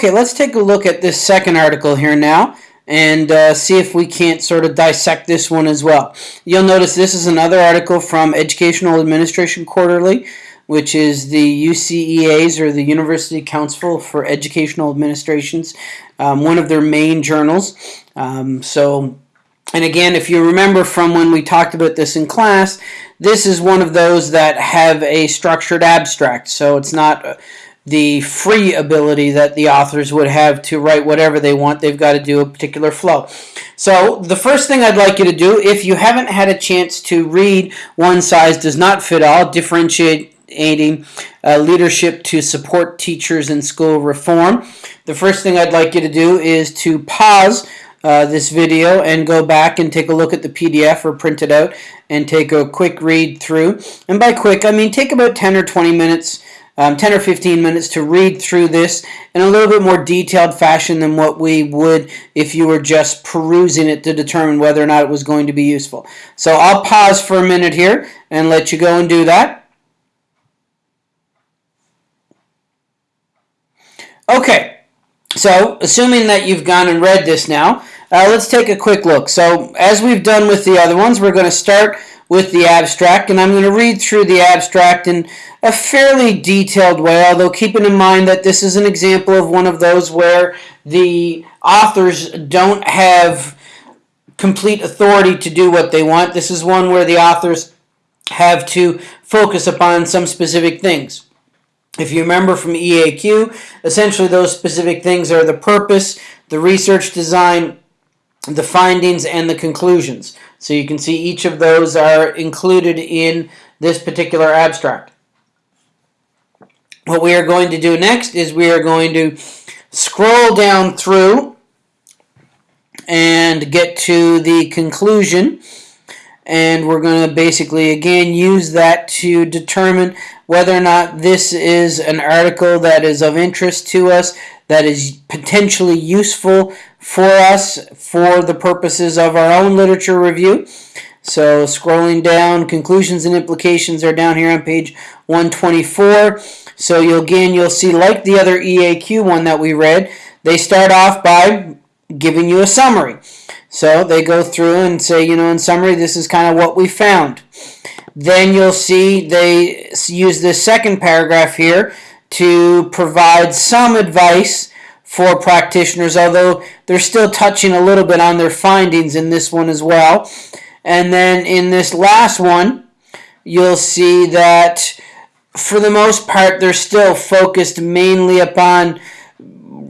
Okay, let's take a look at this second article here now and uh, see if we can't sort of dissect this one as well. You'll notice this is another article from Educational Administration Quarterly, which is the UCEA's or the University Council for Educational Administrations, um, one of their main journals. Um, so, and again, if you remember from when we talked about this in class, this is one of those that have a structured abstract. So it's not the free ability that the authors would have to write whatever they want. They've got to do a particular flow. So the first thing I'd like you to do, if you haven't had a chance to read One Size Does Not Fit All, differentiating uh, leadership to support teachers in school reform, the first thing I'd like you to do is to pause uh, this video and go back and take a look at the PDF or print it out and take a quick read through. And by quick, I mean take about 10 or 20 minutes um, 10 or 15 minutes to read through this in a little bit more detailed fashion than what we would if you were just perusing it to determine whether or not it was going to be useful. So I'll pause for a minute here and let you go and do that. Okay, so assuming that you've gone and read this now, uh, let's take a quick look. So as we've done with the other ones, we're going to start with the abstract, and I'm going to read through the abstract in a fairly detailed way, although keeping in mind that this is an example of one of those where the authors don't have complete authority to do what they want. This is one where the authors have to focus upon some specific things. If you remember from EAQ, essentially those specific things are the purpose, the research design, the findings, and the conclusions. So you can see each of those are included in this particular abstract. What we are going to do next is we are going to scroll down through and get to the conclusion and we're going to basically again use that to determine whether or not this is an article that is of interest to us that is potentially useful for us for the purposes of our own literature review. So scrolling down, conclusions and implications are down here on page 124. So you'll, again, you'll see like the other EAQ one that we read, they start off by giving you a summary. So they go through and say, you know, in summary, this is kind of what we found. Then you'll see they use this second paragraph here to provide some advice for practitioners, although they're still touching a little bit on their findings in this one as well. And then in this last one, you'll see that for the most part, they're still focused mainly upon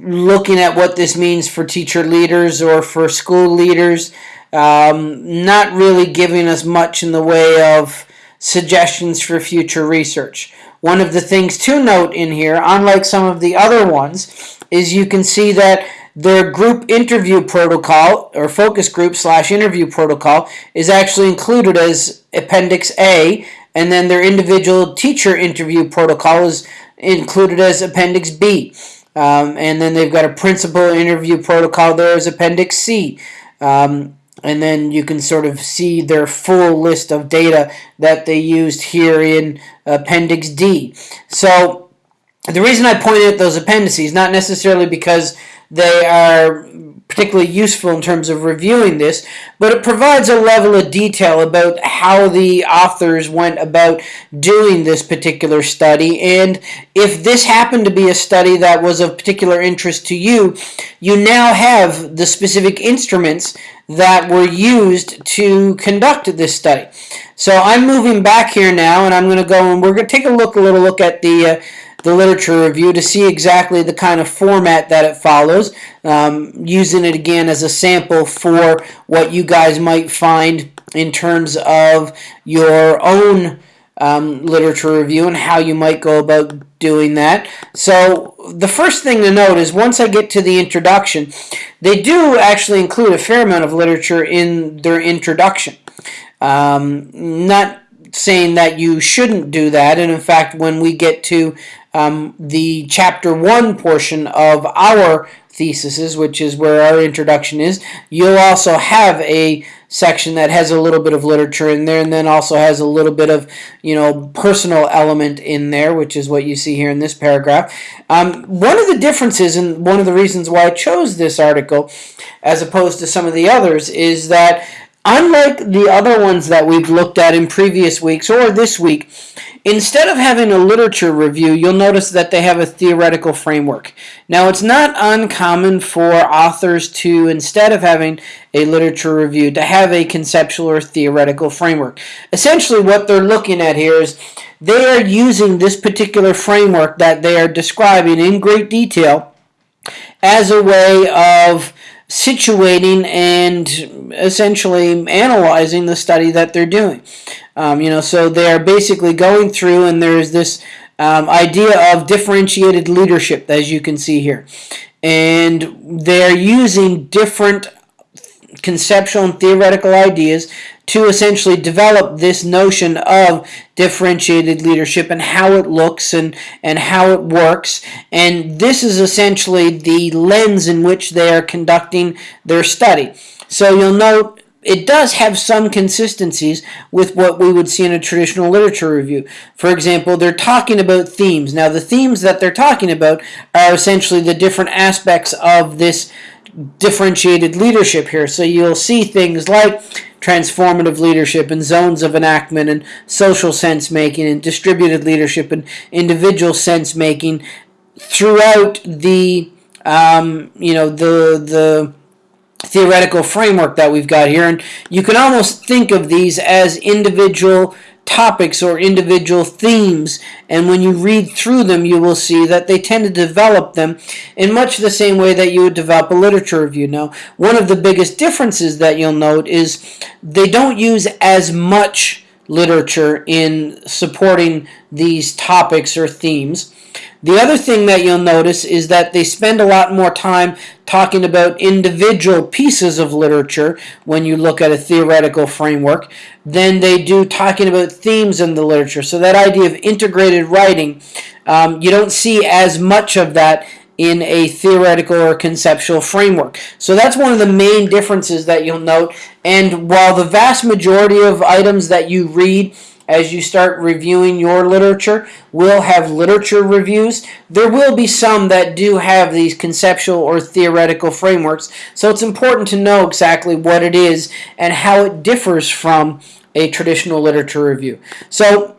looking at what this means for teacher leaders or for school leaders, um, not really giving us much in the way of suggestions for future research. One of the things to note in here, unlike some of the other ones, is you can see that their group interview protocol or focus group slash interview protocol is actually included as Appendix A, and then their individual teacher interview protocol is included as Appendix B. Um, and then they've got a principal interview protocol there as Appendix C. Um, and then you can sort of see their full list of data that they used here in Appendix D. So the reason I pointed at those appendices, not necessarily because they are particularly useful in terms of reviewing this, but it provides a level of detail about how the authors went about doing this particular study. And if this happened to be a study that was of particular interest to you, you now have the specific instruments that were used to conduct this study. So I'm moving back here now, and I'm going to go and we're going to take a look, a little look at the uh, the literature review to see exactly the kind of format that it follows, um, using it again as a sample for what you guys might find in terms of your own um, literature review and how you might go about doing that. So the first thing to note is once I get to the introduction, they do actually include a fair amount of literature in their introduction. Um, not saying that you shouldn't do that, and in fact, when we get to um, the chapter one portion of our theses, which is where our introduction is, you'll also have a section that has a little bit of literature in there and then also has a little bit of you know personal element in there which is what you see here in this paragraph. Um, one of the differences and one of the reasons why i chose this article as opposed to some of the others is that unlike the other ones that we've looked at in previous weeks or this week Instead of having a literature review, you'll notice that they have a theoretical framework. Now, it's not uncommon for authors to, instead of having a literature review, to have a conceptual or theoretical framework. Essentially, what they're looking at here is they are using this particular framework that they are describing in great detail as a way of situating and essentially analyzing the study that they're doing. Um, you know, so they are basically going through, and there's this um, idea of differentiated leadership, as you can see here, and they're using different conceptual and theoretical ideas to essentially develop this notion of differentiated leadership and how it looks and, and how it works. And this is essentially the lens in which they are conducting their study. So you'll note it does have some consistencies with what we would see in a traditional literature review. For example, they're talking about themes. Now, the themes that they're talking about are essentially the different aspects of this differentiated leadership here. So you'll see things like transformative leadership and zones of enactment and social sense making and distributed leadership and individual sense making throughout the um, you know the the theoretical framework that we've got here and you can almost think of these as individual topics or individual themes and when you read through them you will see that they tend to develop them in much the same way that you would develop a literature review. Now one of the biggest differences that you'll note is they don't use as much literature in supporting these topics or themes. The other thing that you'll notice is that they spend a lot more time talking about individual pieces of literature when you look at a theoretical framework than they do talking about themes in the literature. So that idea of integrated writing, um, you don't see as much of that in a theoretical or conceptual framework. So that's one of the main differences that you'll note. And while the vast majority of items that you read as you start reviewing your literature will have literature reviews. There will be some that do have these conceptual or theoretical frameworks, so it's important to know exactly what it is and how it differs from a traditional literature review. So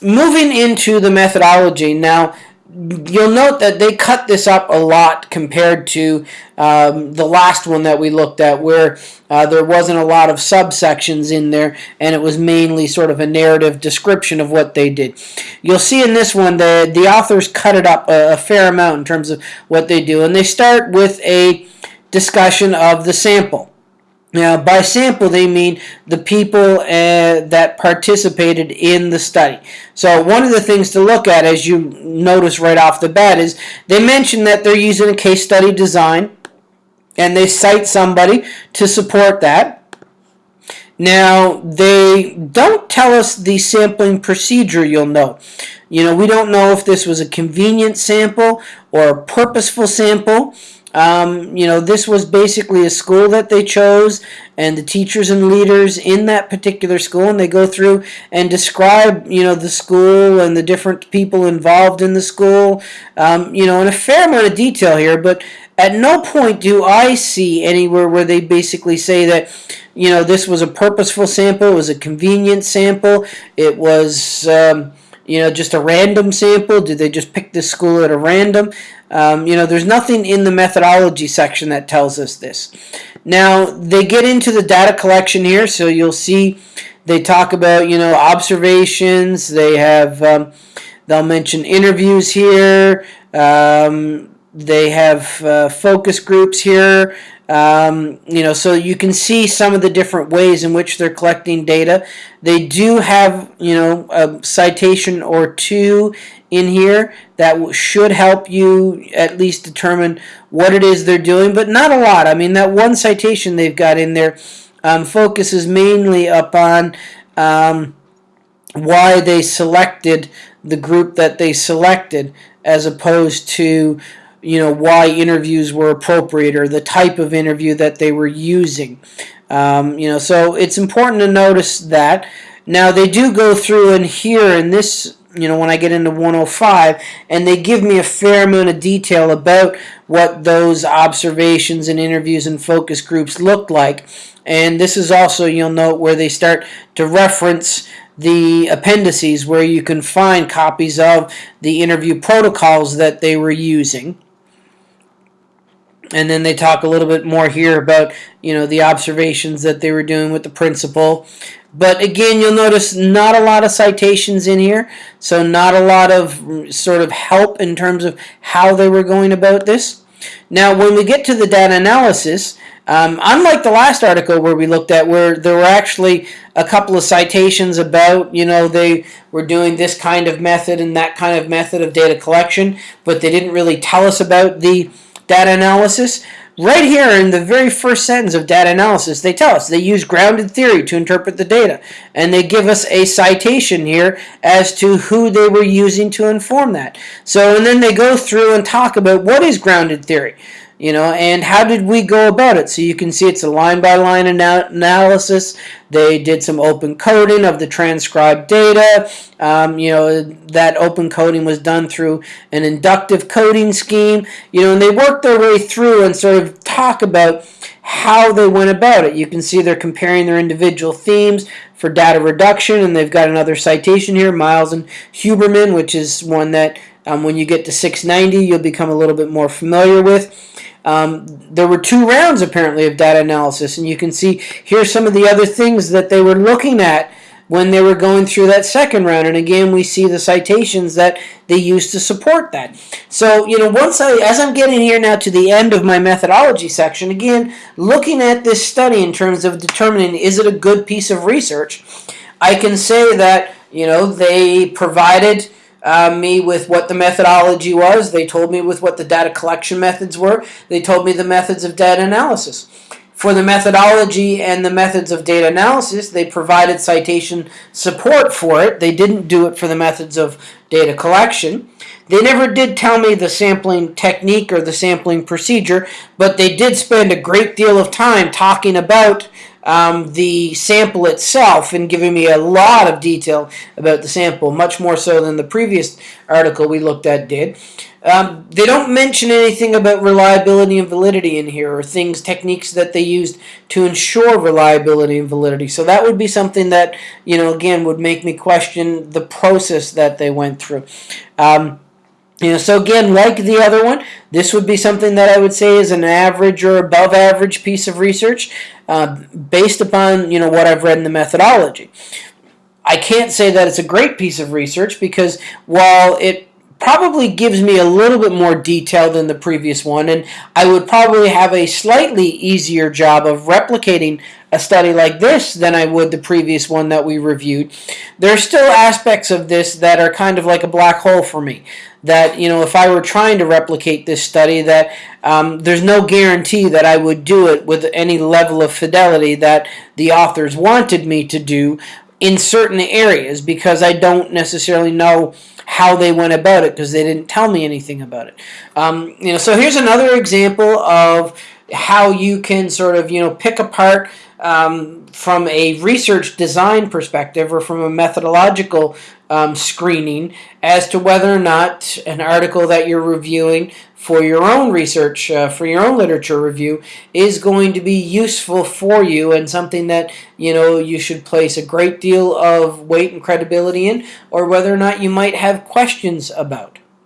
moving into the methodology, now you'll note that they cut this up a lot compared to um, the last one that we looked at where uh, there wasn't a lot of subsections in there and it was mainly sort of a narrative description of what they did. You'll see in this one the, the authors cut it up a, a fair amount in terms of what they do and they start with a discussion of the sample. Now, by sample, they mean the people uh, that participated in the study. So one of the things to look at, as you notice right off the bat, is they mention that they're using a case study design, and they cite somebody to support that. Now, they don't tell us the sampling procedure, you'll note. You know, we don't know if this was a convenient sample or a purposeful sample. Um, you know, this was basically a school that they chose, and the teachers and leaders in that particular school, and they go through and describe, you know, the school and the different people involved in the school, um, you know, in a fair amount of detail here, but at no point do I see anywhere where they basically say that, you know, this was a purposeful sample, it was a convenient sample, it was, um, you know, just a random sample? Did they just pick this school at a random? Um, you know, there's nothing in the methodology section that tells us this. Now, they get into the data collection here, so you'll see they talk about, you know, observations. They have, um, they'll mention interviews here. Um, they have uh, focus groups here. Um, you know, so you can see some of the different ways in which they're collecting data. They do have, you know, a citation or two in here that should help you at least determine what it is they're doing, but not a lot. I mean, that one citation they've got in there um, focuses mainly upon um, why they selected the group that they selected as opposed to you know why interviews were appropriate or the type of interview that they were using Um, you know, so it's important to notice that. Now they do go through and here in this, you know, when I get into 105, and they give me a fair amount of detail about what those observations and interviews and focus groups looked like. And this is also, you'll note, where they start to reference the appendices where you can find copies of the interview protocols that they were using. And then they talk a little bit more here about, you know, the observations that they were doing with the principal. But again, you'll notice not a lot of citations in here, so not a lot of sort of help in terms of how they were going about this. Now, when we get to the data analysis, um, unlike the last article where we looked at where there were actually a couple of citations about, you know, they were doing this kind of method and that kind of method of data collection, but they didn't really tell us about the data analysis. Right here in the very first sentence of data analysis, they tell us they use grounded theory to interpret the data. And they give us a citation here as to who they were using to inform that. So, and then they go through and talk about what is grounded theory you know, and how did we go about it? So you can see it's a line-by-line -line analysis. They did some open coding of the transcribed data. Um, you know, that open coding was done through an inductive coding scheme. You know, and they worked their way through and sort of talk about how they went about it. You can see they're comparing their individual themes for data reduction, and they've got another citation here, Miles and Huberman, which is one that um, when you get to 690, you'll become a little bit more familiar with. Um, there were two rounds apparently of data analysis, and you can see here's some of the other things that they were looking at when they were going through that second round. And again, we see the citations that they used to support that. So, you know, once I, as I'm getting here now to the end of my methodology section, again, looking at this study in terms of determining is it a good piece of research, I can say that, you know, they provided uh, me with what the methodology was. They told me with what the data collection methods were. They told me the methods of data analysis. For the methodology and the methods of data analysis, they provided citation support for it. They didn't do it for the methods of data collection. They never did tell me the sampling technique or the sampling procedure, but they did spend a great deal of time talking about um, the sample itself and giving me a lot of detail about the sample, much more so than the previous article we looked at did. Um, they don't mention anything about reliability and validity in here or things, techniques that they used to ensure reliability and validity. So that would be something that, you know, again, would make me question the process that they went through. Um, you know, so again, like the other one, this would be something that I would say is an average or above average piece of research uh, based upon, you know, what I've read in the methodology. I can't say that it's a great piece of research because while it probably gives me a little bit more detail than the previous one, and I would probably have a slightly easier job of replicating a study like this than I would the previous one that we reviewed. There are still aspects of this that are kind of like a black hole for me. That, you know, if I were trying to replicate this study, that um, there's no guarantee that I would do it with any level of fidelity that the authors wanted me to do in certain areas because I don't necessarily know how they went about it because they didn't tell me anything about it. Um, you know, so here's another example of how you can sort of, you know, pick apart um, from a research design perspective or from a methodological um, screening as to whether or not an article that you're reviewing for your own research, uh, for your own literature review, is going to be useful for you and something that you know you should place a great deal of weight and credibility in, or whether or not you might have questions about.